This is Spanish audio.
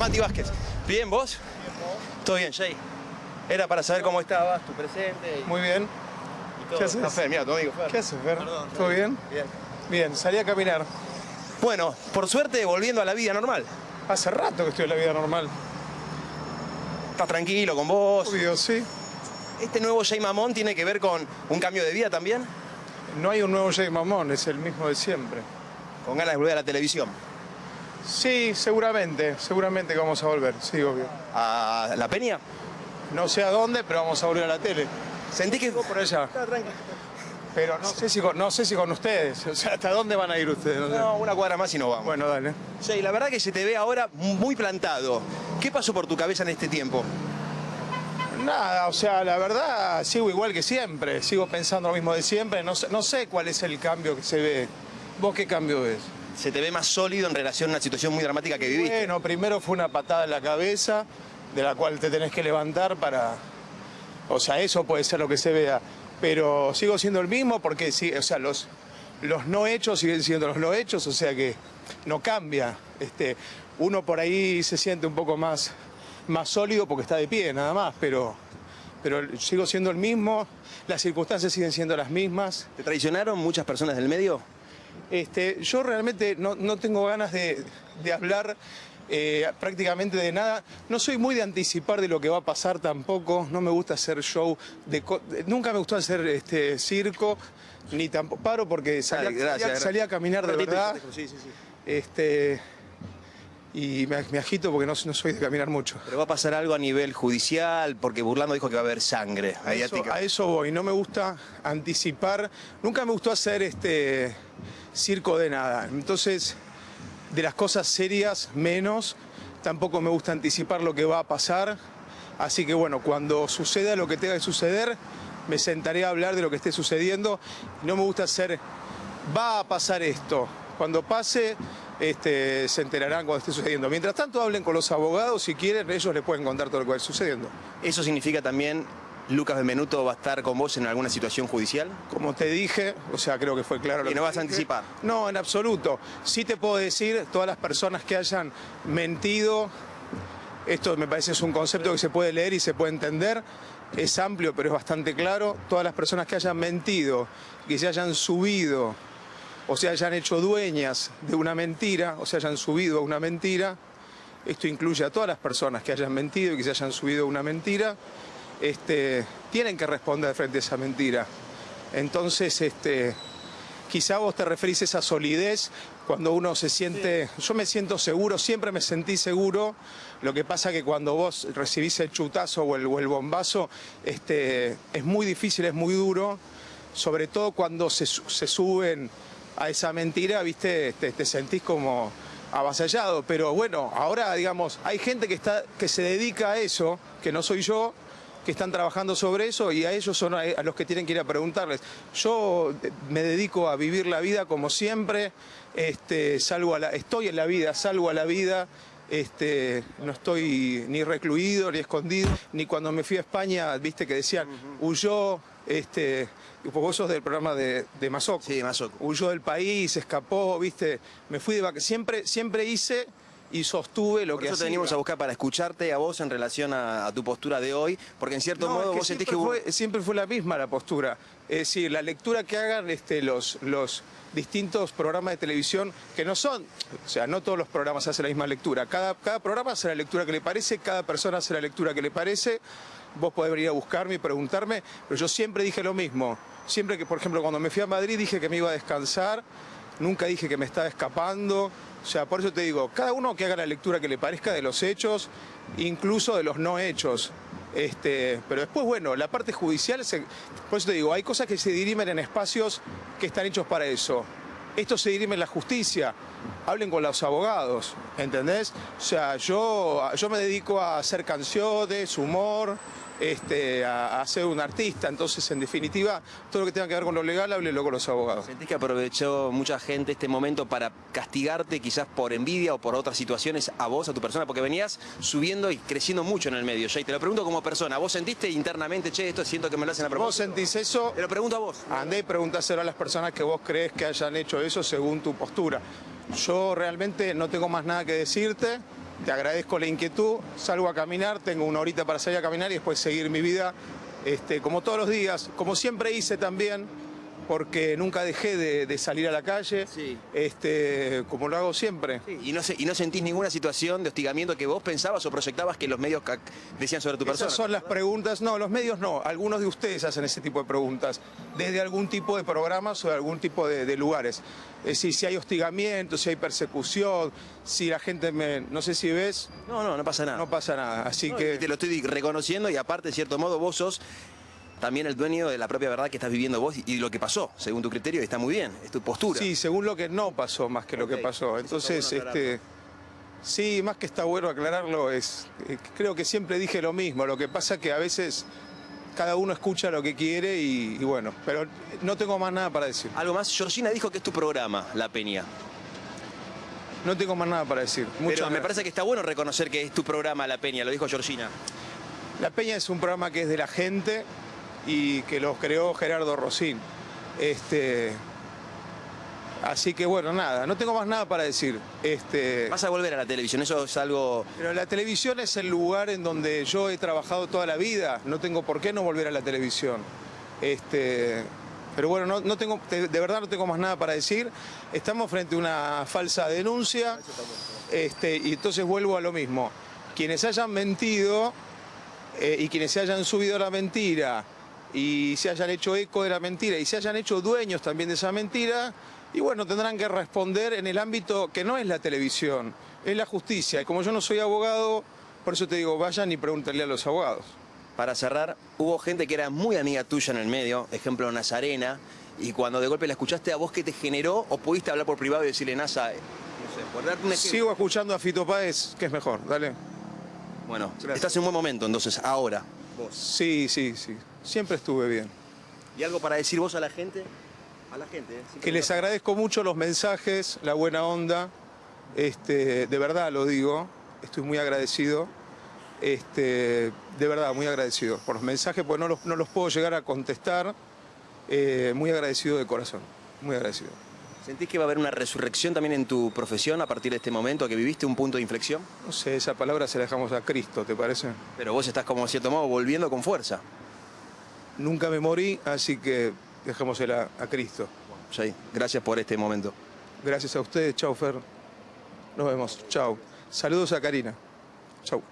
Mati Vázquez. ¿Bien vos? ¿Todo bien, Jay? Era para saber cómo estabas, tu presente. y- Muy bien. y todo. ¿Qué haces? Fer, mira, tu amigo Fer. ¿Qué haces, Fer? Perdón, ¿Todo bien? Bien. Bien, salí a caminar. Bueno, por suerte volviendo a la vida normal. Hace rato que estoy en la vida normal. Estás tranquilo con vos. Obvio, sí. ¿Este nuevo Jay Mamón tiene que ver con un cambio de vida también? No hay un nuevo Jay Mamón, es el mismo de siempre. Con ganas de volver a la televisión. Sí, seguramente, seguramente que vamos a volver, sí, obvio. ¿A la Peña? No sé a dónde, pero vamos a volver a la tele. Sentí que... Por allá. Pero no sé si con, no sé si con ustedes. O sea, ¿hasta dónde van a ir ustedes? No sé. No, una cuadra más y no vamos. Bueno, dale. Jay, la verdad que se te ve ahora muy plantado. ¿Qué pasó por tu cabeza en este tiempo? Nada, o sea, la verdad sigo igual que siempre. Sigo pensando lo mismo de siempre. No sé, no sé cuál es el cambio que se ve. ¿Vos qué cambio ves? Se te ve más sólido en relación a una situación muy dramática que viviste. Bueno, primero fue una patada en la cabeza, de la cual te tenés que levantar para... O sea, eso puede ser lo que se vea. Pero sigo siendo el mismo porque, sí, o sea, los, los no hechos siguen siendo los no hechos, o sea que no cambia. Este, uno por ahí se siente un poco más, más sólido porque está de pie, nada más, pero, pero sigo siendo el mismo, las circunstancias siguen siendo las mismas. ¿Te traicionaron muchas personas del medio? Este, yo realmente no, no tengo ganas de, de hablar eh, prácticamente de nada. No soy muy de anticipar de lo que va a pasar tampoco. No me gusta hacer show. De, co- nunca me gustó hacer este circo, ni tampoco paro porque salí, a- Dale, gracias, salí a- caminar de ratito verdad. Sí, sí, sí. Este, y me, me agito porque no, no soy de caminar mucho. Pero va a pasar algo a nivel judicial, porque Burlando dijo que va a haber sangre A eso, a eso voy, no me gusta anticipar, nunca me gustó hacer este circo de nada. Entonces, de las cosas serias menos, tampoco me gusta anticipar lo que va a pasar. Así que bueno, cuando suceda lo que tenga que suceder, me sentaré a hablar de lo que esté sucediendo. No me gusta hacer, va a pasar esto. Cuando pase, este, se enterarán cuando esté sucediendo. Mientras tanto, hablen con los abogados, si quieren, ellos les pueden contar todo lo que va sucediendo. ¿Eso significa también, Lucas Benvenuto va a estar con vos en alguna situación judicial? Como te dije, o sea, creo que fue claro. lo Y no que vas a anticipar. No, en absoluto. Sí te puedo decir, todas las personas que hayan mentido, esto me parece es un concepto que se puede leer y se puede entender, es amplio pero es bastante claro, todas las personas que hayan mentido, que se hayan subido o se hayan hecho dueñas de una mentira o se hayan subido a una mentira, esto incluye a todas las personas que hayan mentido y que se hayan subido a una mentira, este, tienen que responder frente a esa mentira. Entonces, este, quizá vos te referís a esa solidez cuando uno se siente, yo me siento seguro, siempre me sentí seguro, lo que pasa que cuando vos recibís el chutazo o el, o el bombazo, este, es muy difícil, es muy duro, sobre todo cuando se, se suben a esa mentira, viste, te, te sentís como avasallado, pero bueno, ahora digamos, hay gente que, está, que se dedica a eso, que no soy yo, que están trabajando sobre eso y a ellos son a los que tienen que ir a preguntarles. Yo eh, me dedico a vivir la vida como siempre, este, salgo a la, estoy en la vida, salgo a la vida, este, no estoy ni recluido, ni escondido, ni cuando me fui a España, viste que decían, huyó, este, vos sos del programa de, de Mazoco. Sí, Mazoco. Huyó del país, escapó, viste, me fui de vacaciones, siempre, siempre hice y sostuve lo Por que eso te hacía. venimos a buscar para escucharte a vos en relación a, a tu postura de hoy, porque en cierto No, modo es que vos sentís que fue, siempre fue la misma la postura. Es decir, la lectura que hagan este, los, los distintos programas de televisión, que no son, o sea, no todos los programas hacen la misma lectura. Cada, cada programa hace la lectura que le parece, cada persona hace la lectura que le parece. Vos podés venir a buscarme y preguntarme, pero yo siempre dije lo mismo. Siempre que, por ejemplo, cuando me fui a Madrid dije que me iba a descansar, nunca dije que me estaba escapando. O sea, por eso te digo, cada uno que haga la lectura que le parezca de los hechos, incluso de los no hechos. Este, pero después, bueno, la parte judicial, se- por eso te digo, hay cosas que se dirimen en espacios que están hechos para eso. Esto se dirime en la justicia. Hablen con los abogados, ¿entendés? O sea, yo, yo me dedico a hacer canciones, humor, este, a, a ser un artista. Entonces, en definitiva, todo lo que tenga que ver con lo legal, háblenlo con los abogados. ¿Sentís que aprovechó mucha gente este momento para castigarte quizás por envidia o por otras situaciones a vos, a tu persona? Porque venías subiendo y creciendo mucho en el medio, Jay. Te lo pregunto como persona. ¿Vos sentiste internamente, che, esto siento que me lo hacen a ¿Vos propósito? sentís eso? Te lo pregunto a vos. Andé y preguntáselo a las personas que vos crees que hayan hecho eso según tu postura. Yo realmente no tengo más nada que decirte. Te agradezco la inquietud, salgo a caminar, tengo una horita para salir a caminar y después seguir mi vida, este, como todos los días, como siempre hice también, porque nunca dejé de, de salir a la calle, Sí. este, como lo hago siempre. Y no, se- y no sentís ninguna situación de hostigamiento que vos pensabas o proyectabas que los medios decían sobre tu persona. Esas son las preguntas, no, los medios no, algunos de ustedes hacen ese tipo de preguntas, desde algún tipo de programas o de algún tipo de, de lugares. Es decir, si hay hostigamiento, si hay persecución, si la gente me... No sé si ves, No, no, no pasa nada. no pasa nada. Así No, que... te lo estoy reconociendo y aparte, de cierto modo, vos sos también el dueño de la propia verdad que estás viviendo vos y lo que pasó, según tu criterio, está muy bien, es tu postura. Sí, según lo que no pasó más que lo que pasó. Entonces, bueno este, sí, más que está bueno aclararlo, es, eh, creo que siempre dije lo mismo. Lo que pasa que a veces cada uno escucha lo que quiere y, y bueno, pero no tengo más nada para decir. Algo más, Georgina dijo que es tu programa, La Peña. No tengo más nada para decir. Muchas Pero me gracias. parece que está bueno reconocer que es tu programa, La Peña, lo dijo Georgina. La Peña es un programa que es de la gente y que lo creó Gerardo Rosín. Este, así que bueno, nada, no tengo más nada para decir. Este, Vas a volver a la televisión, eso es algo... Pero la televisión es el lugar en donde yo he trabajado toda la vida. No tengo por qué no volver a la televisión. Este, pero bueno, no, no tengo, de, de verdad no tengo más nada para decir. Estamos frente a una falsa denuncia. Este, y entonces vuelvo a lo mismo. Quienes hayan mentido eh, y quienes se hayan subido a la mentira y se hayan hecho eco de la mentira y se hayan hecho dueños también de esa mentira, y bueno, tendrán que responder en el ámbito que no es la televisión, es la justicia. Y como yo no soy abogado, por eso te digo, vayan y pregúntenle a los abogados. Para cerrar, hubo gente que era muy amiga tuya en el medio, ejemplo Nazarena, y cuando de golpe la escuchaste, ¿a vos qué te generó? ¿O pudiste hablar por privado y decirle, Nasa, eh, no sé, por darte un ejemplo? Sigo escuchando a Fito Páez, que es mejor, dale. Bueno, Gracias. estás en un buen momento, entonces, ahora. Vos. Sí, sí, sí, siempre estuve bien. ¿Y algo para decir vos a la gente? A la gente, ¿eh? que les agradezco mucho los mensajes, la buena onda, este, de verdad lo digo, estoy muy agradecido, este, de verdad muy agradecido por los mensajes, porque no los, no los puedo llegar a contestar, eh, muy agradecido de corazón, muy agradecido. ¿Sentís que va a haber una resurrección también en tu profesión a partir de este momento, que viviste un punto de inflexión? No sé, esa palabra se la dejamos a Cristo, ¿te parece? Pero vos estás como, de cierto modo, volviendo con fuerza. Nunca me morí, así que dejémosela a Cristo. Jay, gracias por este momento. Gracias a ustedes, chau Fer. Nos vemos, chau. Saludos a Karina. Chau.